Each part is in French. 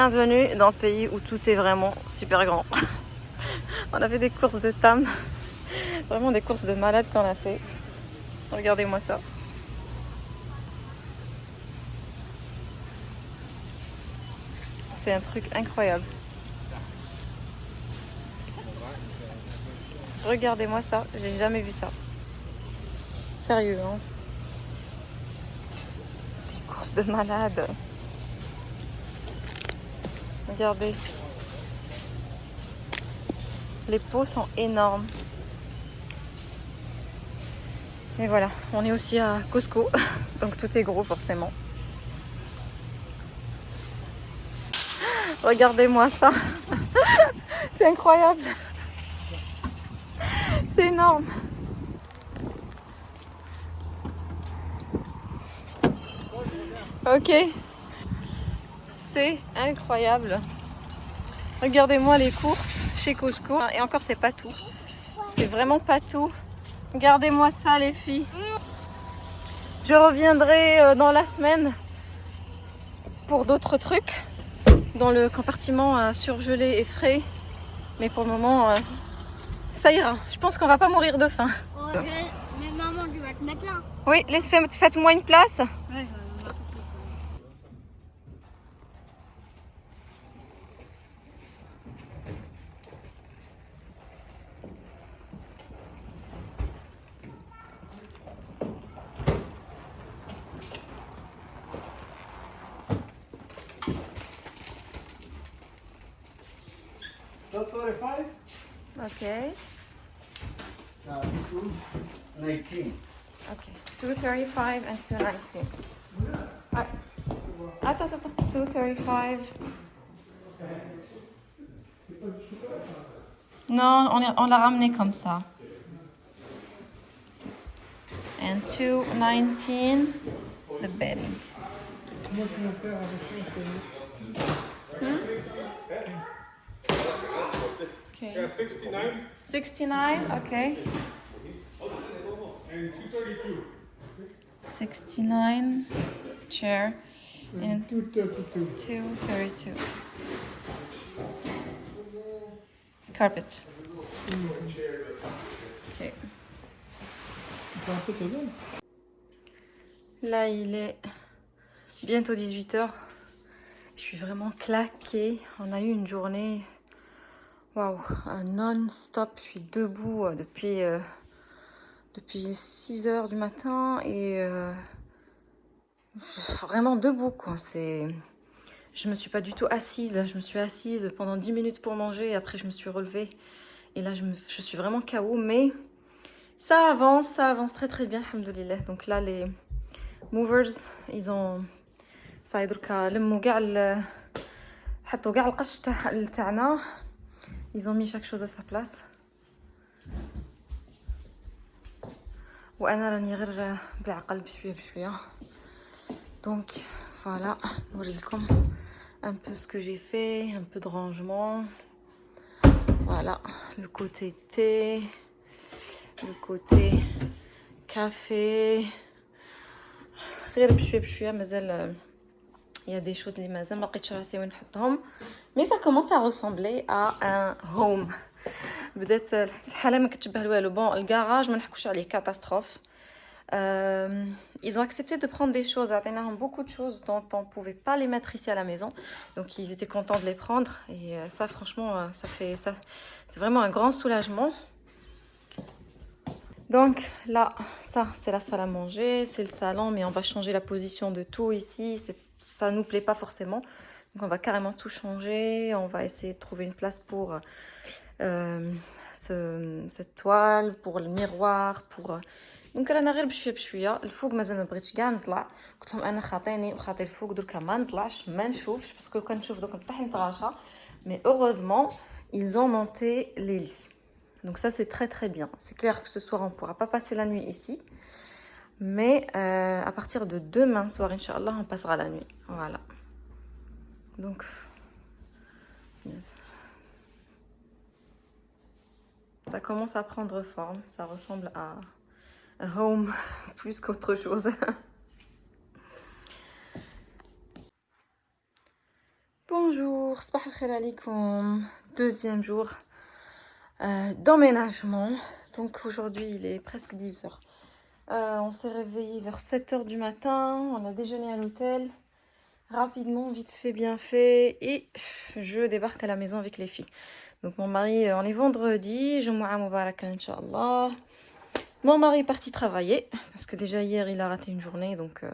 Bienvenue dans le pays où tout est vraiment super grand. on a fait des courses de tam. Vraiment des courses de malade qu'on a fait. Regardez-moi ça. C'est un truc incroyable. Regardez-moi ça, j'ai jamais vu ça. Sérieux, hein Des courses de malade. Les pots sont énormes. Et voilà, on est aussi à Costco, donc tout est gros forcément. Regardez-moi ça. C'est incroyable. C'est énorme. Ok. C'est incroyable. Regardez-moi les courses chez Costco. Et encore, c'est pas tout. C'est vraiment pas tout. Regardez-moi ça, les filles. Je reviendrai euh, dans la semaine pour d'autres trucs dans le compartiment euh, surgelé et frais. Mais pour le moment, euh, ça ira. Je pense qu'on va pas mourir de faim. Oh, je... Mais maman, tu vas te mettre là. Oui, faites-moi une place. Ouais, Okay. Uh, 19. Okay. 235 and 219. Ah. Attends, attends, attends. 235. Non, on, est- on l'a ramené comme ça. And 219, it's the bedding. Okay. Yeah, 69 69, okay. and 232. 69 chair and 232. 232. Carpet. Ok. Là, il est bientôt 18h. Je suis vraiment claquée. On a eu une journée, Waouh, non-stop, je suis debout euh, depuis, euh, 6 heures du matin et euh, vraiment debout quoi. C'est, Je me suis pas du tout assise, hein. je me suis assise pendant 10 minutes pour manger et après je me suis relevée. Et là je, suis vraiment KO mais ça avance, ça avance très très bien. Donc là les movers, ils ont... ça ils ont mis chaque chose à sa place وانا راني غير بالعقل بشويه بشويه donc voilà نوريلكم un peu ce que j'ai fait un peu de rangement voilà le côté thé le côté café غير بشويه بشويه مازال il y a des choses اللي مازال ما لقيتش راسي وين نحطهم mais ça commence à ressembler à un home بدات الحاله ما كتشبه لوالو بون الكراج ما نحكوش عليه كاتاستروف Euh, ils ont accepté de prendre des choses, عطيناهم beaucoup de choses dont on pouvait pas les mettre ici à la maison. Donc ils étaient contents de les prendre et euh, ça franchement euh, ça fait ça c'est vraiment un grand soulagement. Donc là, ça c'est la salle à manger, c'est le salon, mais on va changer la position de tout ici. C'est- Ça nous plaît pas forcément. Donc on va carrément tout changer. On va essayer de trouver une place pour euh, ce- cette toile, pour le miroir, pour... Donc انا غير بشويه بشويه الفوق مازال ما بغيتش كاع نطلع قلت لهم انا خاطيني وخاطي الفوق دركا ما نطلعش ما نشوفش باسكو كان نشوف دوك نطيح نتغاشى mais heureusement ils ont monté les lits donc ça c'est très très bien c'est clair que ce soir on pourra pas passer la nuit ici Mais euh, à partir de demain soir, Inch'Allah, on passera la nuit. Voilà. Donc. Ça commence à prendre forme. Ça ressemble à home plus qu'autre chose. Bonjour, deuxième jour euh, d'emménagement. Donc aujourd'hui, il est presque 10 heures. Euh, on s'est réveillé vers 7h du matin, on a déjeuné à l'hôtel. Rapidement, vite fait, bien fait. Et je débarque à la maison avec les filles. Donc mon mari, euh, on est vendredi, Jumu'a Mubarak, Inch'Allah. Mon mari est parti travailler, parce que déjà hier, il a raté une journée, donc euh,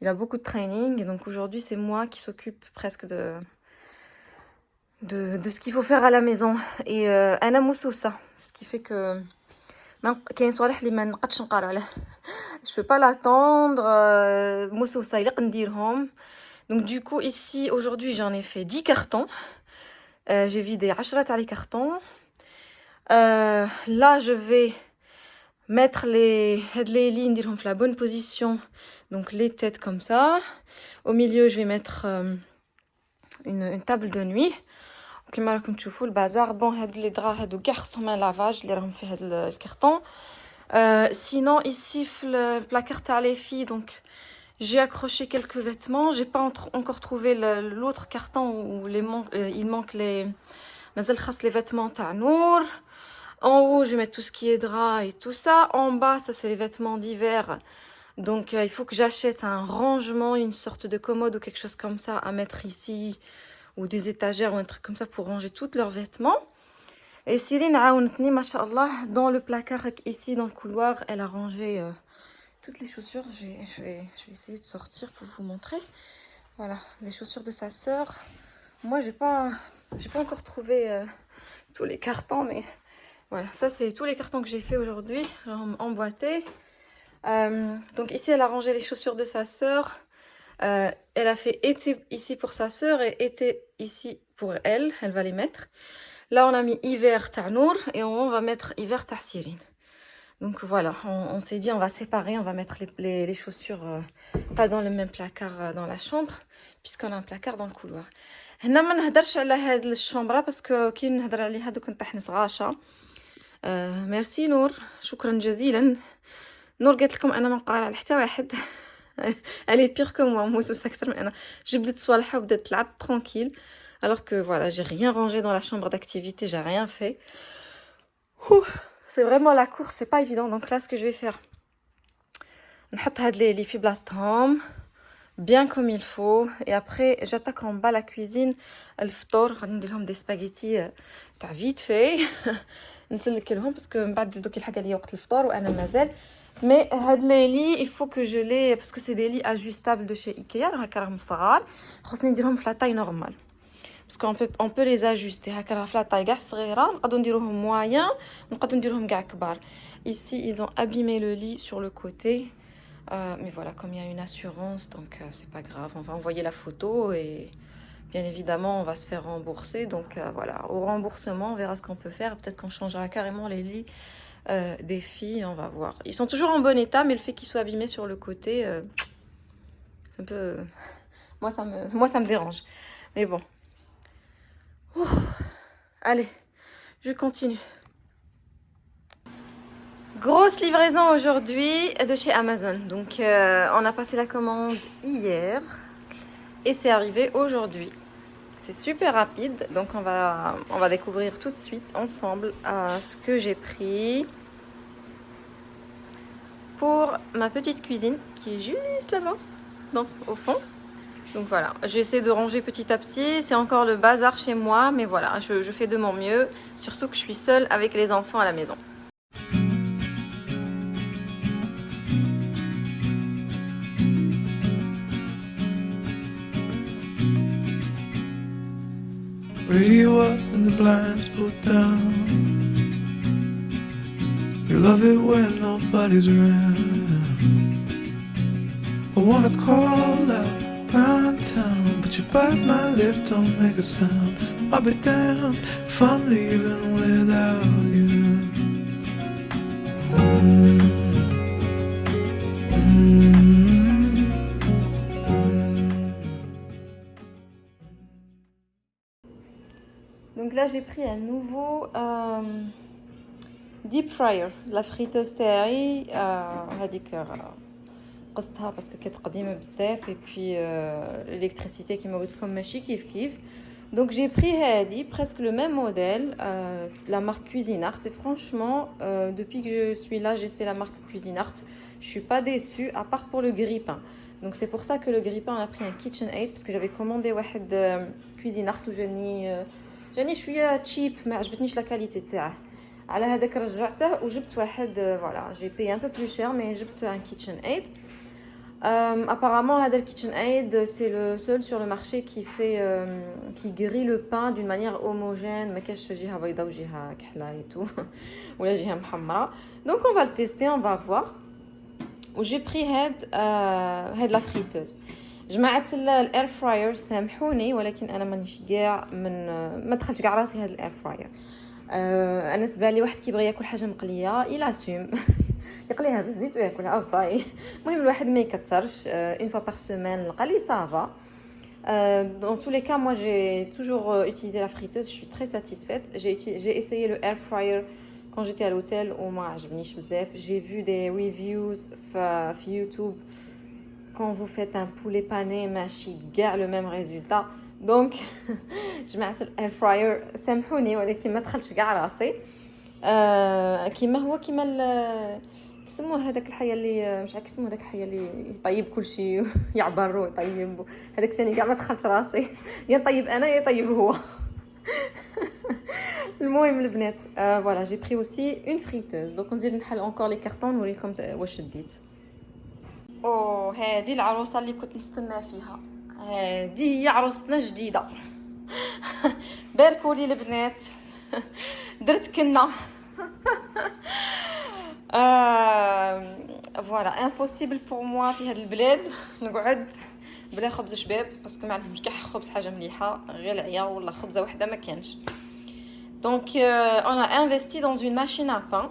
il a beaucoup de training. Donc aujourd'hui, c'est moi qui s'occupe presque de, de, ce qu'il faut faire à la maison. Et euh, Anna Moussoussa, ce qui fait que كاين صوالح اللي ما نقدش نقرا عليه je peux pas l'attendre euh, موسوسة يليق نديرهم donc du coup ici aujourd'hui j'en ai fait 10 cartons euh, j'ai vidé 10 تاع les cartons euh, là je vais mettre les هاد les lignes نديرهم في la bonne position donc les têtes comme ça au milieu je vais mettre euh, une, une table de nuit كما راكم تشوفوا البازار بون هاد لي درا هادو كاع خصهم ان لافاج اللي راهم في هاد الكرتون euh, sinon ici le placard تاع les filles donc j'ai accroché quelques vêtements j'ai pas encore trouvé l'autre carton où les man euh, il manque les مازال خاص les vêtements تاع نور en haut je vais mettre tout ce qui est drap et tout ça en bas ça c'est les vêtements d'hiver donc euh, il faut que j'achète un rangement une sorte de commode ou quelque chose comme ça à mettre ici ou des étagères ou un truc comme ça pour ranger tous leurs vêtements. Et Cyrine a machallah dans le placard ici, dans le couloir, elle a rangé euh, toutes les chaussures. Je vais, je, vais, je vais, essayer de sortir pour vous montrer. Voilà, les chaussures de sa sœur. Moi, j'ai pas, pas encore trouvé euh, tous les cartons, mais voilà, ça c'est tous les cartons que j'ai fait aujourd'hui, emboîtés. Euh, donc ici, elle a rangé les chaussures de sa sœur. Euh, elle a fait été ici pour sa sœur et été ici pour elle. Elle va les mettre. Là, on a mis hiver Ta'nour et on va mettre hiver Ta'sirine. Donc voilà, on, on s'est dit on va séparer, on va mettre les, les, les chaussures euh, pas dans le même placard euh, dans la chambre, puisqu'on a un placard dans le couloir. هنا ما نهدرش على هاد الشومبرا باسكو كي نهدر عليها دوك نطيح نتغاشى آه ميرسي نور شكرا جزيلا نور قالت لكم انا ما نقرا على حتى واحد elle est pire que moi موسوسة أكتر من أنا جبدت صوالحها وبدات تلعب tranquille alors que voilà j'ai rien rangé dans la chambre d'activité j'ai rien fait c'est vraiment la course c'est pas évident donc là ce que je vais faire نحط هاد لي لي في بلاصتهم bien comme il faut et après j'attaque en bas la cuisine الفطور غادي ندير لهم دي سباغيتي تاع فيت في نسلك لهم باسكو من بعد دوك يلحق عليا وقت الفطور وانا مازال mais les lits, il faut que je les... Parce que c'est des lits ajustables de chez Ikea. Il faut la taille normale. Parce qu'on peut, on peut les ajuster. La taille moyen. Ici, ils ont abîmé le lit sur le côté. Euh, mais voilà, comme il y a une assurance, donc euh, c'est pas grave. On va envoyer la photo et bien évidemment, on va se faire rembourser. Donc euh, voilà, au remboursement, on verra ce qu'on peut faire. Peut-être qu'on changera carrément les lits euh, des filles, on va voir. Ils sont toujours en bon état, mais le fait qu'ils soient abîmés sur le côté, euh, c'est un peu... Moi ça, me... Moi, ça me dérange. Mais bon. Allez, je continue. Grosse livraison aujourd'hui de chez Amazon. Donc, euh, on a passé la commande hier et c'est arrivé aujourd'hui. C'est super rapide, donc on va, on va découvrir tout de suite ensemble euh, ce que j'ai pris pour ma petite cuisine qui est juste là-bas, au fond. Donc voilà, j'essaie de ranger petit à petit, c'est encore le bazar chez moi, mais voilà, je fais de mon mieux, surtout que je suis seule avec les enfants à la maison. Radio up and the blinds pulled down. You love it when nobody's around. I wanna call out pound town, but you bite my lip, don't make a sound. I'll be damned if I'm leaving without là, j'ai pris un nouveau euh, deep fryer, la friteuse تاعي هذيك قصتها باسكو كانت قديمه بزاف et puis l'électricité كيما قلت لكم ماشي كيف كيف Donc j'ai pris Hadi, presque le même modèle, euh, la marque Cuisinart. Et franchement, euh, depuis que je suis là, j'essaie la marque Cuisinart. Je suis pas déçue, à part pour le grille-pain. Donc c'est pour ça que le grille-pain, on a pris un KitchenAid, parce que j'avais commandé واحد euh, Cuisinart où جاني جاني شويه تشيب ما عجبتنيش لا كاليتي تاعه على هذاك رجعته وجبت واحد فوالا جي بي un peu plus cher mais جبت un KitchenAid euh, apparemment, Hadel KitchenAid, c'est le seul sur le marché qui fait, euh, qui grille le pain d'une manière homogène. Mais qu'est-ce que j'ai ou j'ai et tout. Ou là, j'ai Donc, on va le tester, on va voir. J'ai pris Head, euh, la friteuse. جمعت الاير فراير سامحوني ولكن أنا مانيش كاع من ما دخلتش كاع راسي هاد الاير فراير أنا بالنسبة لي واحد كيبغي ياكل حاجة مقلية إلى سوم. يقليها بالزيت وياكلها أو صاي. المهم الواحد ما يكثرش اون فوا بار سيمين القلي سافا dans tous les cas, moi j'ai toujours euh, utilisé la friteuse, je suis très satisfaite. J'ai essayé le air fryer quand j'étais à l'hôtel. Au J'ai vu des reviews sur YouTube quand vous faites un poulet pané, ماشي كاع le même résultat. Donc جماعة الاير فراير سامحوني ولكن ما دخلش كاع راسي. كيما هو كيما كيسموه هذاك الحية اللي مش عارف كيسموه هذاك الحية اللي يطيب كل شيء يعبر ويطيب هذاك ثاني كاع ما دخلش راسي يا نطيب انا يا يطيب هو المهم البنات فوالا جي بري اوسي اون فريتوز دونك نزيد نحل اونكور لي كارطون نوريكم واش شديت أو هذه العروسة اللي كنت نستنى فيها. هذه هي عروستنا جديده باركوا لي البنات. درت كنا. فوالا امبوسيبل بور موا في هذا البلاد. نقعد بلا خبز شباب باسكو ما عندهمش كاع خبز حاجة مليحة غير العيا ولا خبزة وحدة ما كانش دونك اون ا انفستي دون اون ماشين ا بان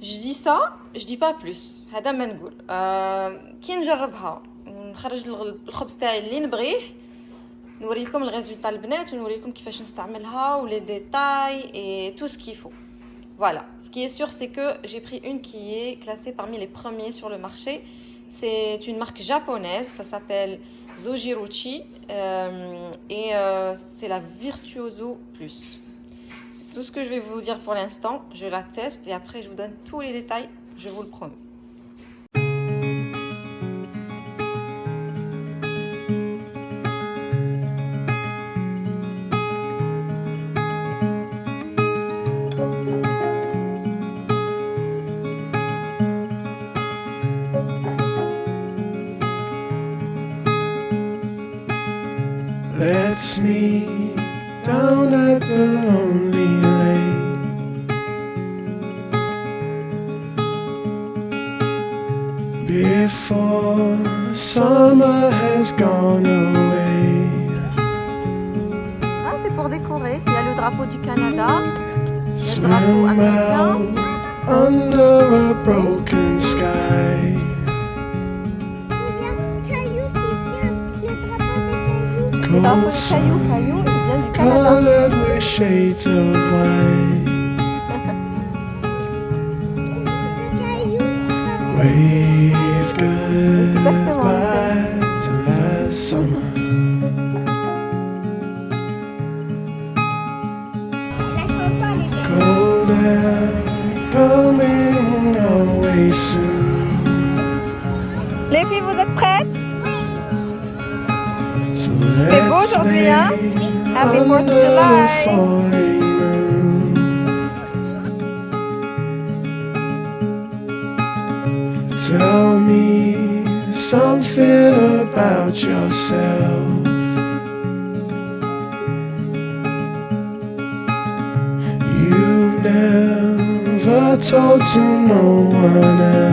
je dis ça je dis pas plus هذا ما نقول كي نجربها نخرج الخبز تاعي اللي نبغيه نوري لكم الريزولتا البنات ونوري لكم كيفاش نستعملها ولي ديتاي اي تو سكي فو Voilà, ce qui est sûr, c'est que j'ai pris une qui est classée parmi les premiers sur le marché. C'est une marque japonaise, ça s'appelle Zojiruchi euh, et euh, c'est la Virtuoso Plus. Tout ce que je vais vous dire pour l'instant. Je la teste et après je vous donne tous les détails, je vous le promets. Down at the lonely lake. Before summer has gone away. Ah, c'est pour décorer. Il y a le drapeau du Canada, le Swim drapeau américain. out under a broken sky. Il y a un caillou qui vient, le drapeau des cailloux. Colored with shades of white. Wave goodbye to last summer. Cold air coming away soon. Les filles, vous êtes prêtes? C'est beau aujourd'hui, hein? Happy 4th of July. Tell me something about yourself. You've never told to no one else.